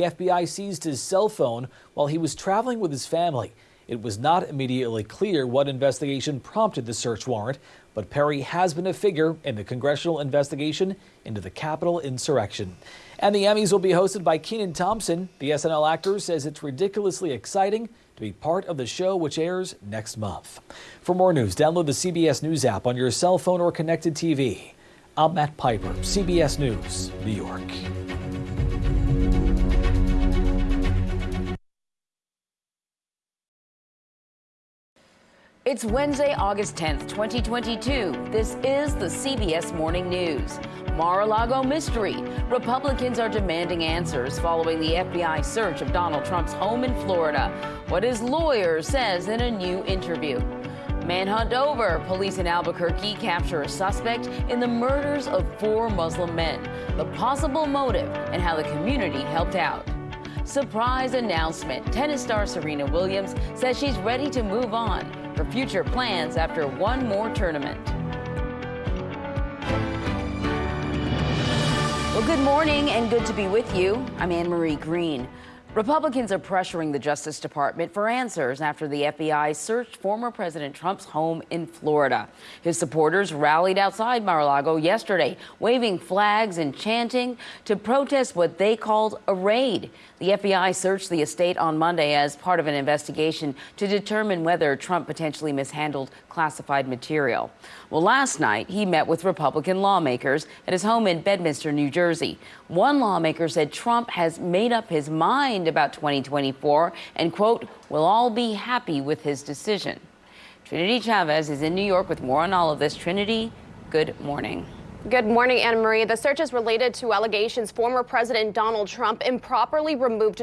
The FBI seized his cell phone while he was traveling with his family. It was not immediately clear what investigation prompted the search warrant, but Perry has been a figure in the congressional investigation into the Capitol insurrection. And the Emmys will be hosted by Kenan Thompson. The SNL actor says it's ridiculously exciting to be part of the show, which airs next month. For more news, download the CBS News app on your cell phone or connected TV. I'm Matt Piper, CBS News, New York. It's Wednesday, August 10th, 2022. This is the CBS Morning News. Mar-a-Lago mystery. Republicans are demanding answers following the FBI search of Donald Trump's home in Florida. What his lawyer says in a new interview. Manhunt over. Police in Albuquerque capture a suspect in the murders of four Muslim men. The possible motive and how the community helped out. Surprise announcement. Tennis star Serena Williams says she's ready to move on for future plans after one more tournament. Well, good morning and good to be with you. I'm Anne Marie Green. Republicans are pressuring the Justice Department for answers after the FBI searched former President Trump's home in Florida. His supporters rallied outside Mar-a-Lago yesterday, waving flags and chanting to protest what they called a raid. The FBI searched the estate on Monday as part of an investigation to determine whether Trump potentially mishandled classified material. Well, last night he met with Republican lawmakers at his home in Bedminster, New Jersey. One lawmaker said Trump has made up his mind about 2024 and, quote, "We'll all be happy with his decision. Trinity Chavez is in New York with more on all of this. Trinity, good morning. Good morning, Anna Marie. The search is related to allegations former President Donald Trump improperly removed